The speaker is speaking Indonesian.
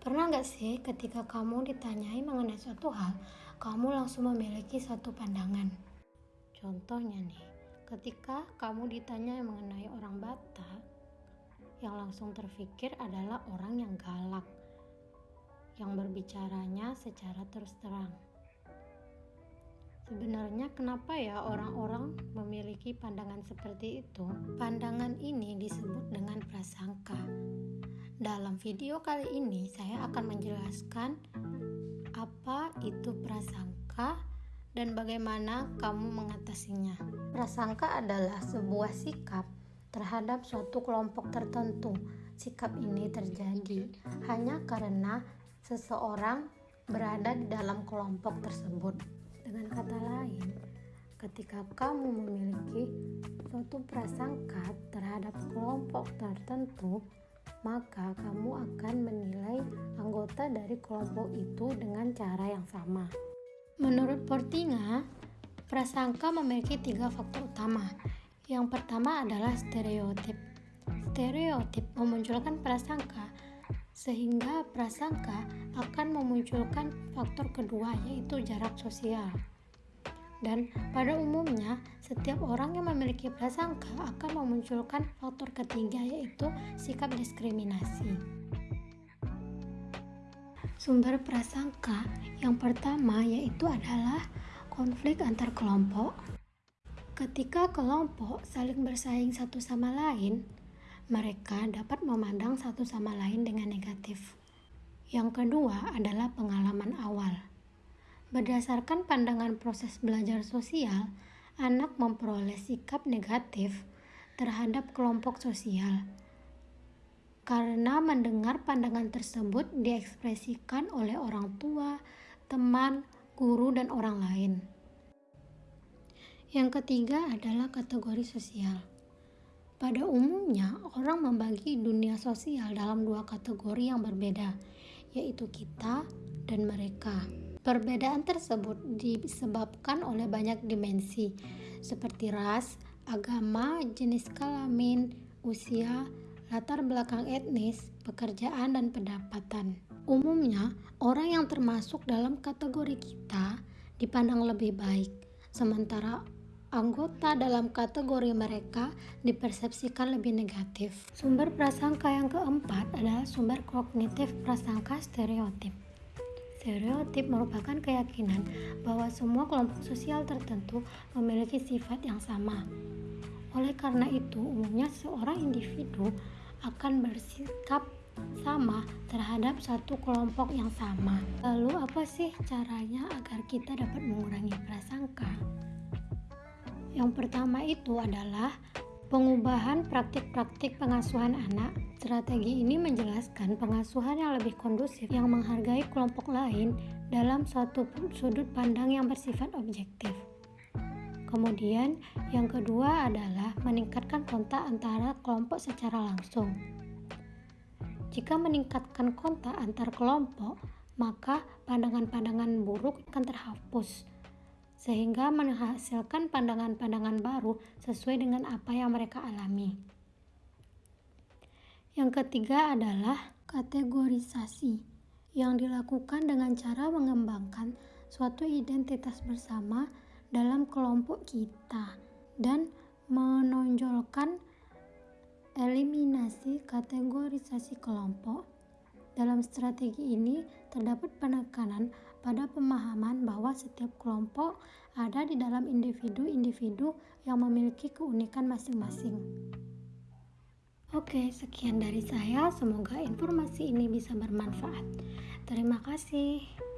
Pernah nggak sih ketika kamu ditanyai mengenai suatu hal, kamu langsung memiliki satu pandangan? Contohnya nih, ketika kamu ditanya mengenai orang Batak, yang langsung terfikir adalah orang yang galak, yang berbicaranya secara terus terang. Sebenarnya kenapa ya orang-orang memiliki pandangan seperti itu? Pandangan ini disebut dengan prasangka dalam video kali ini saya akan menjelaskan apa itu prasangka dan bagaimana kamu mengatasinya. Prasangka adalah sebuah sikap terhadap suatu kelompok tertentu. Sikap ini terjadi hanya karena seseorang berada di dalam kelompok tersebut. Dengan kata lain, ketika kamu memiliki suatu prasangka terhadap kelompok tertentu, maka kamu akan menilai anggota dari kelompok itu dengan cara yang sama. Menurut Portinga, prasangka memiliki tiga faktor utama. Yang pertama adalah stereotip. Stereotip memunculkan prasangka, sehingga prasangka akan memunculkan faktor kedua, yaitu jarak sosial. Dan pada umumnya, setiap orang yang memiliki prasangka akan memunculkan faktor ketiga yaitu sikap diskriminasi. Sumber prasangka yang pertama yaitu adalah konflik antar kelompok. Ketika kelompok saling bersaing satu sama lain, mereka dapat memandang satu sama lain dengan negatif. Yang kedua adalah pengalaman awal. Berdasarkan pandangan proses belajar sosial, anak memperoleh sikap negatif terhadap kelompok sosial karena mendengar pandangan tersebut diekspresikan oleh orang tua, teman, guru, dan orang lain. Yang ketiga adalah kategori sosial. Pada umumnya, orang membagi dunia sosial dalam dua kategori yang berbeda, yaitu kita dan mereka. Perbedaan tersebut disebabkan oleh banyak dimensi, seperti ras, agama, jenis kelamin, usia, latar belakang etnis, pekerjaan, dan pendapatan. Umumnya, orang yang termasuk dalam kategori kita dipandang lebih baik, sementara anggota dalam kategori mereka dipersepsikan lebih negatif. Sumber prasangka yang keempat adalah sumber kognitif prasangka stereotip. Stereotip merupakan keyakinan bahwa semua kelompok sosial tertentu memiliki sifat yang sama. Oleh karena itu, umumnya seorang individu akan bersikap sama terhadap satu kelompok yang sama. Lalu, apa sih caranya agar kita dapat mengurangi prasangka? Yang pertama itu adalah pengubahan praktik-praktik pengasuhan anak Strategi ini menjelaskan pengasuhan yang lebih kondusif yang menghargai kelompok lain dalam suatu sudut pandang yang bersifat objektif. Kemudian, yang kedua adalah meningkatkan kontak antara kelompok secara langsung. Jika meningkatkan kontak antar kelompok, maka pandangan-pandangan buruk akan terhapus, sehingga menghasilkan pandangan-pandangan baru sesuai dengan apa yang mereka alami. Yang ketiga adalah kategorisasi yang dilakukan dengan cara mengembangkan suatu identitas bersama dalam kelompok kita dan menonjolkan eliminasi kategorisasi kelompok. Dalam strategi ini terdapat penekanan pada pemahaman bahwa setiap kelompok ada di dalam individu-individu yang memiliki keunikan masing-masing. Oke, sekian dari saya. Semoga informasi ini bisa bermanfaat. Terima kasih.